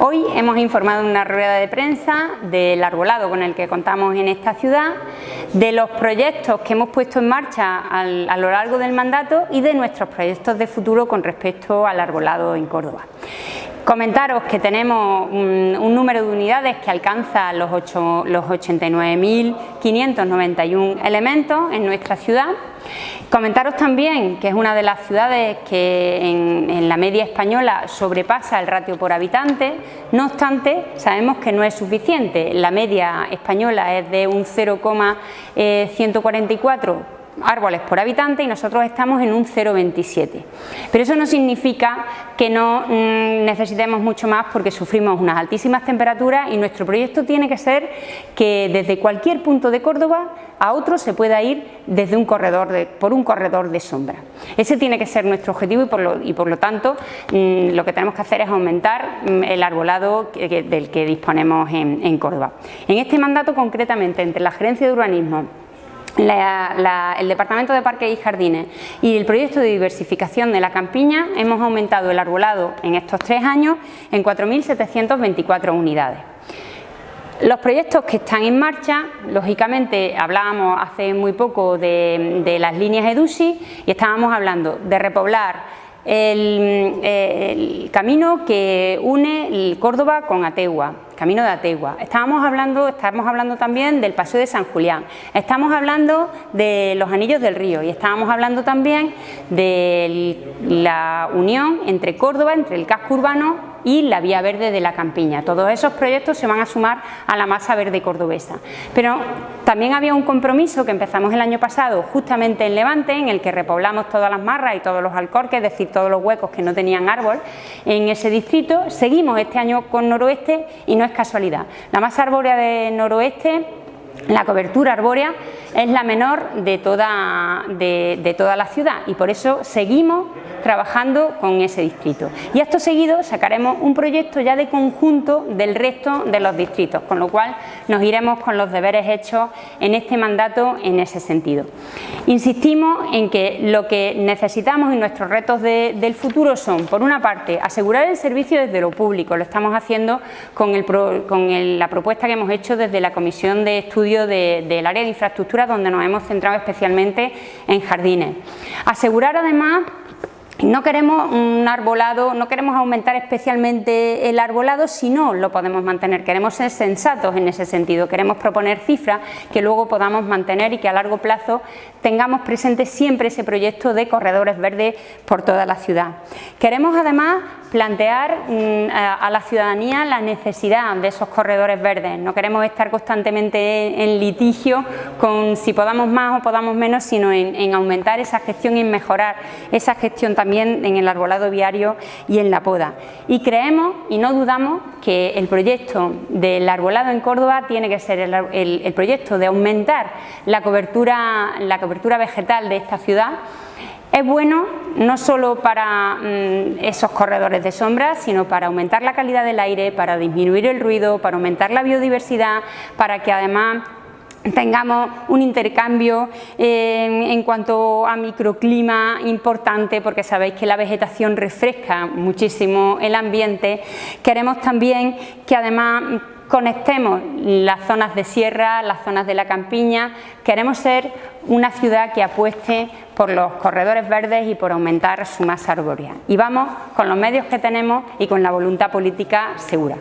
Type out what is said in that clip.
Hoy hemos informado en una rueda de prensa del arbolado con el que contamos en esta ciudad, de los proyectos que hemos puesto en marcha a lo largo del mandato y de nuestros proyectos de futuro con respecto al arbolado en Córdoba. Comentaros que tenemos un, número de unidades que alcanza los, los 89.591 elementos en nuestra ciudad. Comentaros también que es una de las ciudades que en, la media española sobrepasa el ratio por habitante, no obstante sabemos que no es suficiente, la media española es de un 0,144 árboles por habitante y nosotros estamos en un 0,27. Pero eso no significa que no mm, necesitemos mucho más porque sufrimos unas altísimas temperaturas y nuestro proyecto tiene que ser que desde cualquier punto de Córdoba a otro se pueda ir desde un corredor de, por un corredor de sombra. Ese tiene que ser nuestro objetivo y por lo, tanto mm, lo que tenemos que hacer es aumentar mm, el arbolado del que disponemos en Córdoba. En este mandato concretamente entre la Gerencia de Urbanismo el Departamento de Parques y Jardines y el proyecto de diversificación de la campiña hemos aumentado el arbolado en estos tres años en 4.724 unidades. Los proyectos que están en marcha, lógicamente hablábamos hace muy poco de, de las líneas EDUSI y estábamos hablando de repoblar el, camino que une Córdoba con Ategua, camino de Ategua. Estábamos hablando, estamos hablando también del Paseo de San Julián, estamos hablando de los Anillos del Río y estábamos hablando también de la unión entre Córdoba, entre el casco urbano y la vía verde de la campiña. Todos esos proyectos se van a sumar a la masa verde cordobesa. Pero también había un compromiso que empezamos el año pasado justamente en Levante, en el que repoblamos todas las marras y todos los alcorques, es decir, todos los huecos que no tenían árbol en ese distrito. Seguimos este año con noroeste y no es casualidad. La masa arbórea de noroeste la cobertura arbórea es la menor de toda, de, toda la ciudad y por eso seguimos trabajando con ese distrito. Y esto seguido sacaremos un proyecto ya de conjunto del resto de los distritos, con lo cual nos iremos con los deberes hechos en este mandato en ese sentido. Insistimos en que lo que necesitamos y nuestros retos del futuro son, por una parte, asegurar el servicio desde lo público, lo estamos haciendo con, con la propuesta que hemos hecho desde la Comisión de Del Área de Infraestructura, donde nos hemos centrado especialmente en jardines. Asegurar además no queremos un arbolado, no queremos aumentar especialmente el arbolado si no lo podemos mantener, queremos ser sensatos en ese sentido, queremos proponer cifras que luego podamos mantener y que a largo plazo tengamos presente siempre ese proyecto de corredores verdes por toda la ciudad. Queremos además plantear mm, a la ciudadanía la necesidad de esos corredores verdes. No queremos estar constantemente en litigio con si podamos más o podamos menos, sino en, aumentar esa gestión y en mejorar esa gestión también en el arbolado viario y en la poda. Y creemos y no dudamos que el proyecto del arbolado en Córdoba tiene que ser el, proyecto de aumentar la cobertura, la cobertura vegetal de esta ciudad es bueno no solo para mm, esos corredores de sombra, sino para aumentar la calidad del aire, para disminuir el ruido, para aumentar la biodiversidad, para que además tengamos un intercambio eh, en cuanto a microclima importante porque sabéis que la vegetación refresca muchísimo el ambiente. Queremos también que además conectemos las zonas de sierra, las zonas de la campiña, queremos ser una ciudad que apueste por los corredores verdes y por aumentar su masa arbórea. Y vamos con los medios que tenemos y con la voluntad política segura.